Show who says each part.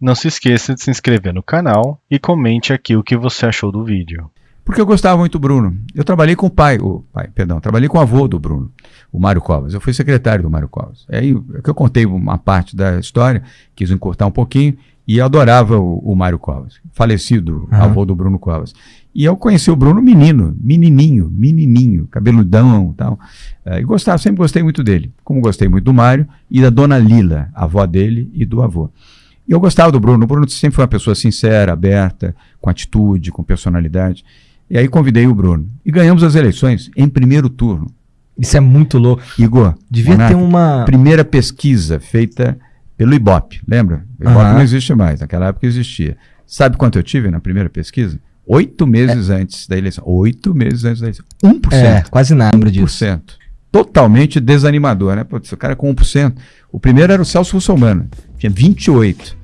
Speaker 1: Não se esqueça de se inscrever no canal e comente aqui o que você achou do vídeo.
Speaker 2: Porque eu gostava muito do Bruno. Eu trabalhei com o pai, o pai, perdão, trabalhei com o avô do Bruno, o Mário Covas. Eu fui secretário do Mário Covas. Aí é que eu contei uma parte da história, quis encurtar um pouquinho, e eu adorava o, o Mário Covas, falecido
Speaker 3: Aham.
Speaker 2: avô do Bruno Covas. E eu conheci o Bruno menino, menininho, menininho, cabeludão e tal. Eh, E gostava, sempre gostei muito dele. Como gostei muito do Mário e da dona Lila, avó dele e do avô. E eu gostava do Bruno. O Bruno sempre foi uma pessoa sincera, aberta, com atitude, com personalidade. E aí convidei o Bruno. E ganhamos as eleições em primeiro turno.
Speaker 3: Isso é muito louco.
Speaker 2: Igor,
Speaker 3: Devia
Speaker 2: Monark,
Speaker 3: ter uma.
Speaker 2: primeira pesquisa feita pelo Ibope, lembra? O Ibope
Speaker 3: Aham.
Speaker 2: não existe mais, naquela época existia. Sabe quanto eu tive na primeira pesquisa? Oito meses antes da eleição. Oito meses antes da eleição. 1%.
Speaker 3: É, quase nada disso.
Speaker 2: 1%. Totalmente desanimador, né? Putz, o cara com 1%. O primeiro era o Celso Russomano, tinha 28%.